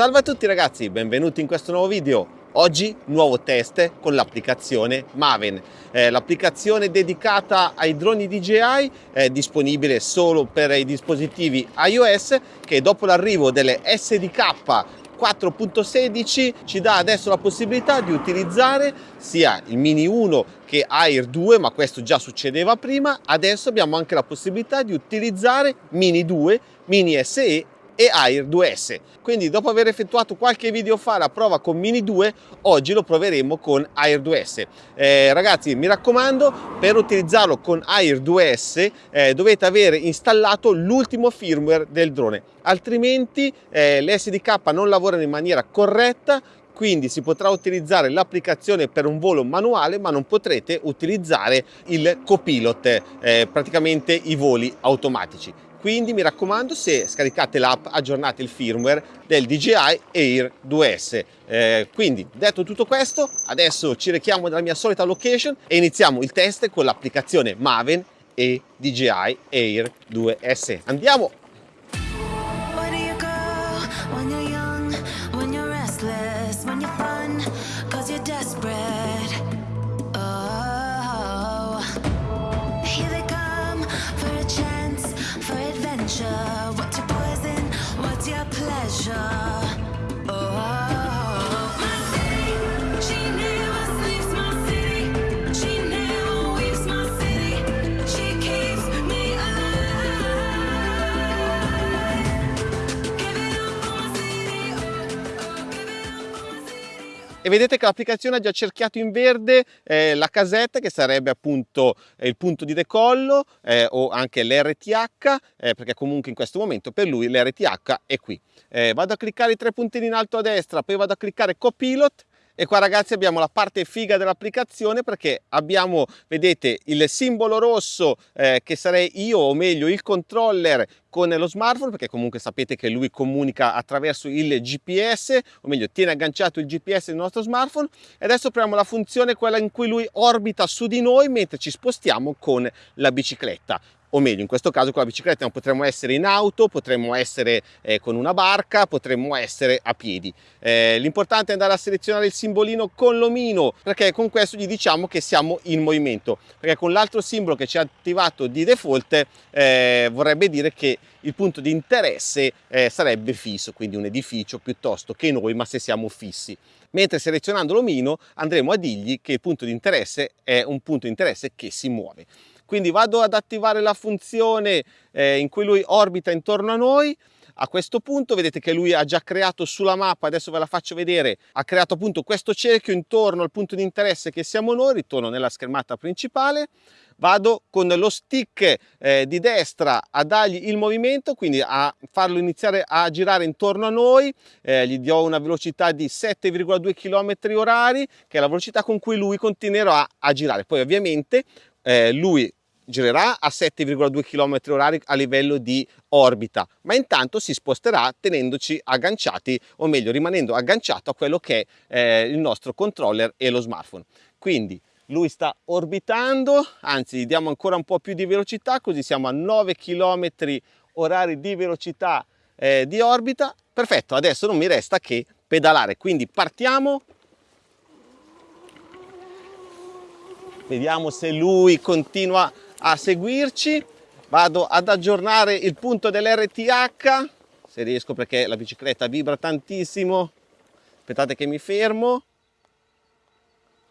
Salve a tutti ragazzi, benvenuti in questo nuovo video. Oggi nuovo test con l'applicazione Maven, eh, l'applicazione dedicata ai droni DJI è disponibile solo per i dispositivi iOS che dopo l'arrivo delle SDK 4.16 ci dà adesso la possibilità di utilizzare sia il Mini 1 che Air 2, ma questo già succedeva prima, adesso abbiamo anche la possibilità di utilizzare Mini 2, Mini SE e Air 2S. Quindi dopo aver effettuato qualche video fa la prova con Mini 2, oggi lo proveremo con Air 2S. Eh, ragazzi, mi raccomando, per utilizzarlo con Air 2S eh, dovete avere installato l'ultimo firmware del drone, altrimenti eh, le non lavorano in maniera corretta, quindi si potrà utilizzare l'applicazione per un volo manuale ma non potrete utilizzare il copilot, eh, praticamente i voli automatici quindi mi raccomando se scaricate l'app aggiornate il firmware del DJI Air 2S eh, quindi detto tutto questo adesso ci rechiamo dalla mia solita location e iniziamo il test con l'applicazione Maven e DJI Air 2S andiamo shine. E vedete che l'applicazione ha già cerchiato in verde eh, la casetta che sarebbe appunto eh, il punto di decollo eh, o anche l'RTH eh, perché comunque in questo momento per lui l'RTH è qui. Eh, vado a cliccare i tre puntini in alto a destra poi vado a cliccare copilot e qua ragazzi abbiamo la parte figa dell'applicazione perché abbiamo vedete il simbolo rosso eh, che sarei io o meglio il controller con lo smartphone perché comunque sapete che lui comunica attraverso il GPS o meglio tiene agganciato il GPS del nostro smartphone. E adesso apriamo la funzione quella in cui lui orbita su di noi mentre ci spostiamo con la bicicletta o meglio in questo caso con la bicicletta potremmo essere in auto, potremmo essere eh, con una barca, potremmo essere a piedi. Eh, L'importante è andare a selezionare il simbolino con l'omino perché con questo gli diciamo che siamo in movimento perché con l'altro simbolo che ci ha attivato di default eh, vorrebbe dire che il punto di interesse eh, sarebbe fisso, quindi un edificio piuttosto che noi ma se siamo fissi mentre selezionando l'omino andremo a dirgli che il punto di interesse è un punto di interesse che si muove quindi vado ad attivare la funzione eh, in cui lui orbita intorno a noi. A questo punto vedete che lui ha già creato sulla mappa, adesso ve la faccio vedere, ha creato appunto questo cerchio intorno al punto di interesse che siamo noi, ritorno nella schermata principale, vado con lo stick eh, di destra a dargli il movimento, quindi a farlo iniziare a girare intorno a noi, eh, gli do una velocità di 7,2 km orari, che è la velocità con cui lui continuerà a girare. Poi ovviamente eh, lui girerà a 7,2 km orari a livello di orbita, ma intanto si sposterà tenendoci agganciati, o meglio rimanendo agganciato a quello che è eh, il nostro controller e lo smartphone. Quindi lui sta orbitando, anzi diamo ancora un po' più di velocità, così siamo a 9 km orari di velocità eh, di orbita. Perfetto, adesso non mi resta che pedalare, quindi partiamo vediamo se lui continua a seguirci. Vado ad aggiornare il punto dell'RTH se riesco perché la bicicletta vibra tantissimo. Aspettate che mi fermo.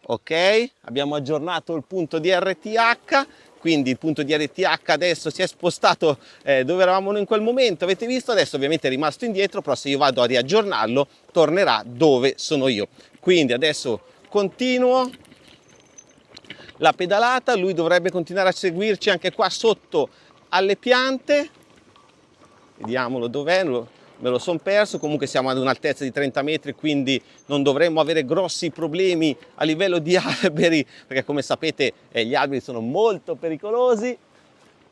Ok abbiamo aggiornato il punto di RTH quindi il punto di RTH adesso si è spostato eh, dove eravamo in quel momento. Avete visto? Adesso ovviamente è rimasto indietro però se io vado a riaggiornarlo tornerà dove sono io. Quindi adesso continuo la pedalata, lui dovrebbe continuare a seguirci anche qua sotto alle piante, vediamolo dov'è, me lo sono perso, comunque siamo ad un'altezza di 30 metri quindi non dovremmo avere grossi problemi a livello di alberi perché come sapete eh, gli alberi sono molto pericolosi.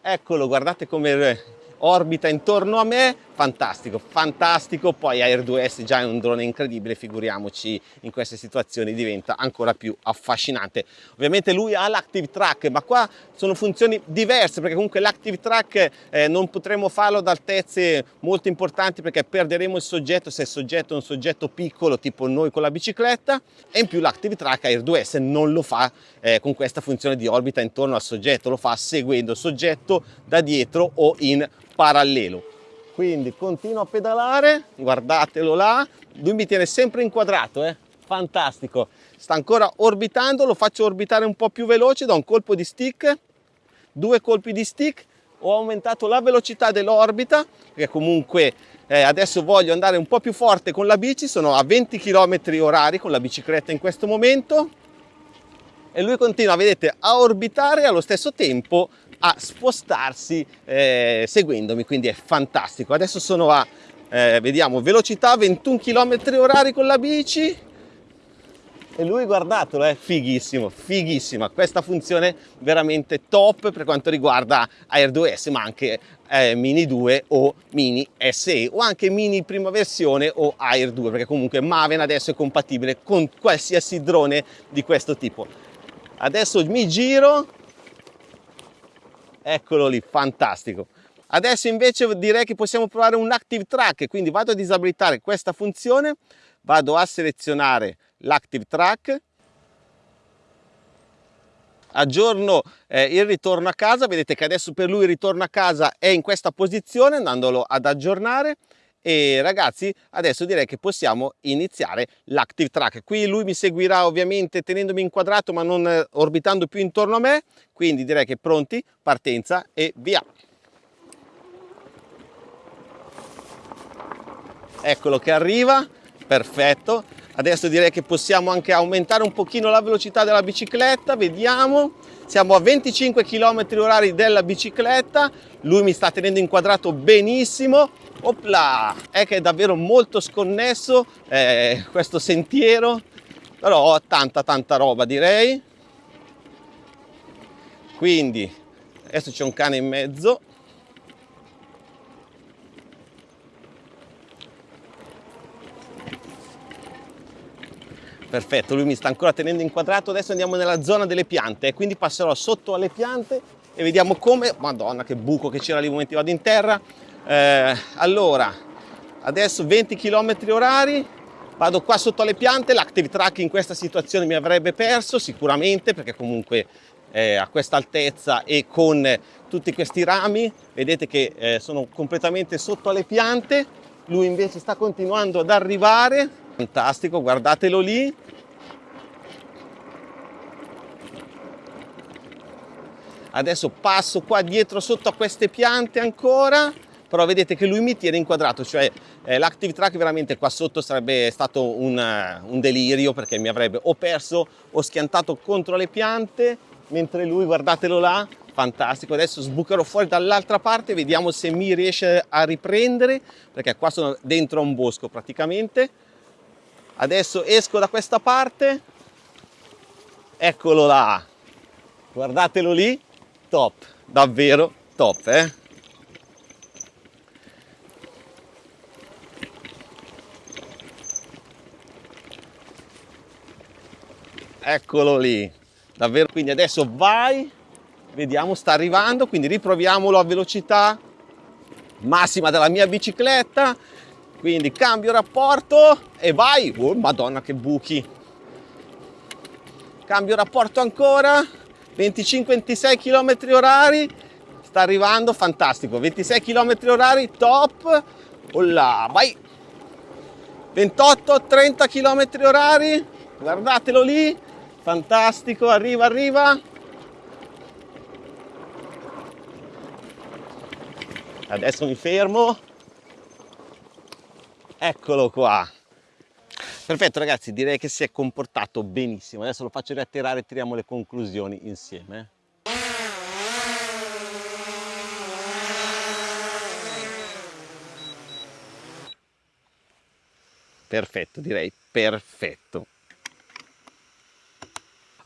Eccolo guardate come orbita intorno a me fantastico, fantastico, poi Air 2S già è un drone incredibile, figuriamoci in queste situazioni diventa ancora più affascinante. Ovviamente lui ha l'Active Track, ma qua sono funzioni diverse perché comunque l'Active Track eh, non potremo farlo ad altezze molto importanti perché perderemo il soggetto se il soggetto è un soggetto piccolo tipo noi con la bicicletta e in più l'Active Track Air 2S non lo fa eh, con questa funzione di orbita intorno al soggetto, lo fa seguendo il soggetto da dietro o in parallelo quindi continuo a pedalare guardatelo là lui mi tiene sempre inquadrato eh? fantastico sta ancora orbitando lo faccio orbitare un po più veloce da un colpo di stick due colpi di stick ho aumentato la velocità dell'orbita perché comunque eh, adesso voglio andare un po più forte con la bici sono a 20 km orari con la bicicletta in questo momento e lui continua vedete a orbitare allo stesso tempo a spostarsi eh, seguendomi, quindi è fantastico. Adesso sono a, eh, vediamo, velocità 21 km orari con la bici e lui guardatelo, è fighissimo, fighissima. Questa funzione veramente top per quanto riguarda Air 2S, ma anche eh, Mini 2 o Mini SE o anche Mini prima versione o Air 2, perché comunque Maven adesso è compatibile con qualsiasi drone di questo tipo. Adesso mi giro eccolo lì, fantastico. Adesso invece direi che possiamo provare un Active Track, quindi vado a disabilitare questa funzione, vado a selezionare l'Active Track, aggiorno eh, il ritorno a casa, vedete che adesso per lui il ritorno a casa è in questa posizione, andandolo ad aggiornare e ragazzi adesso direi che possiamo iniziare l'active track. Qui lui mi seguirà ovviamente tenendomi inquadrato ma non eh, orbitando più intorno a me. Quindi direi che pronti partenza e via. Eccolo che arriva. Perfetto adesso direi che possiamo anche aumentare un pochino la velocità della bicicletta vediamo siamo a 25 km orari della bicicletta lui mi sta tenendo inquadrato benissimo Opla! È che è davvero molto sconnesso eh, questo sentiero, però ho tanta tanta roba direi. Quindi adesso c'è un cane in mezzo. Perfetto, lui mi sta ancora tenendo inquadrato. Adesso andiamo nella zona delle piante, quindi passerò sotto alle piante e vediamo come... Madonna, che buco che c'era lì, momenti vado in terra. Eh, allora adesso 20 km orari vado qua sotto alle piante. L'active track in questa situazione mi avrebbe perso sicuramente perché comunque eh, a questa altezza e con tutti questi rami vedete che eh, sono completamente sotto alle piante. Lui invece sta continuando ad arrivare fantastico guardatelo lì. Adesso passo qua dietro sotto a queste piante ancora però vedete che lui mi tiene inquadrato, cioè eh, l'active track veramente qua sotto sarebbe stato un, uh, un, delirio perché mi avrebbe o perso o schiantato contro le piante, mentre lui, guardatelo là, fantastico, adesso sbucherò fuori dall'altra parte, vediamo se mi riesce a riprendere, perché qua sono dentro un bosco praticamente, adesso esco da questa parte, eccolo là, guardatelo lì, top, davvero top, eh? eccolo lì. Davvero quindi adesso vai. Vediamo sta arrivando quindi riproviamolo a velocità massima della mia bicicletta quindi cambio rapporto e vai. Oh madonna che buchi. Cambio rapporto ancora. 25-26 km orari. Sta arrivando fantastico. 26 km orari top. Là, vai. 28-30 km orari. Guardatelo lì. Fantastico arriva arriva. Adesso mi fermo eccolo qua. Perfetto ragazzi direi che si è comportato benissimo. Adesso lo faccio riatterrare e tiriamo le conclusioni insieme. Perfetto direi perfetto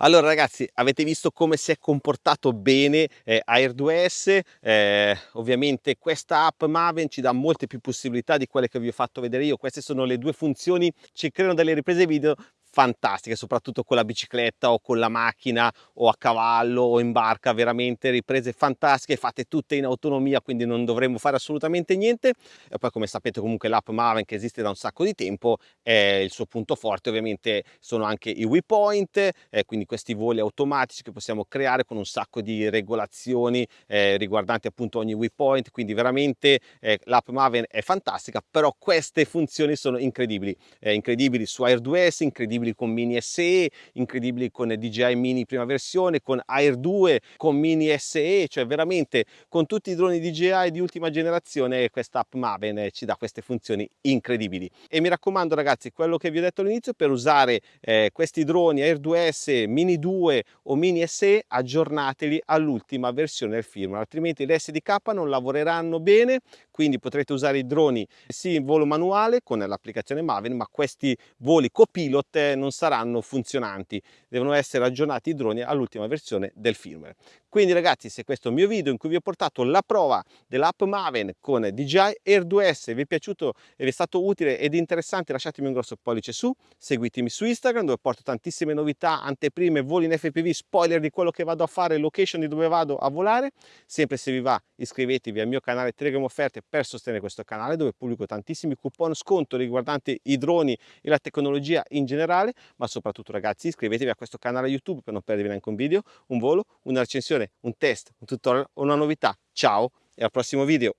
Allora ragazzi, avete visto come si è comportato bene eh, Air 2S, eh, ovviamente questa app Maven ci dà molte più possibilità di quelle che vi ho fatto vedere io, queste sono le due funzioni, ci creano delle riprese video fantastiche, soprattutto con la bicicletta o con la macchina o a cavallo o in barca, veramente riprese fantastiche, fatte tutte in autonomia, quindi non dovremmo fare assolutamente niente. E poi come sapete comunque l'app Maven che esiste da un sacco di tempo, è il suo punto forte. Ovviamente sono anche i waypoint, eh, quindi questi voli automatici che possiamo creare con un sacco di regolazioni eh, riguardanti appunto ogni waypoint, quindi veramente eh, l'app Maven è fantastica, però queste funzioni sono incredibili, eh, incredibili su Air 2S, incredibili incredibili con Mini SE, incredibili con DJI Mini prima versione, con Air 2, con Mini SE, cioè veramente con tutti i droni DJI di ultima generazione questa app Maven ci dà queste funzioni incredibili. E mi raccomando ragazzi, quello che vi ho detto all'inizio, per usare eh, questi droni Air 2S, Mini 2 o Mini SE, aggiornateli all'ultima versione del firmware, altrimenti le SDK non lavoreranno bene, quindi potrete usare i droni sì in volo manuale con l'applicazione Maven, ma questi voli copilot non saranno funzionanti, devono essere aggiornati i droni all'ultima versione del firmware. Quindi ragazzi se questo è il mio video in cui vi ho portato la prova dell'app Maven con DJI Air 2S vi è piaciuto e vi è stato utile ed interessante lasciatemi un grosso pollice su, seguitemi su Instagram dove porto tantissime novità, anteprime, voli in FPV, spoiler di quello che vado a fare, location di dove vado a volare, sempre se vi va iscrivetevi al mio canale Telegram Offerte per sostenere questo canale dove pubblico tantissimi coupon sconto riguardanti i droni e la tecnologia in generale, ma soprattutto ragazzi iscrivetevi a questo canale YouTube per non perdervi neanche un video, un volo, una recensione un test, un tutorial o una novità. Ciao e al prossimo video!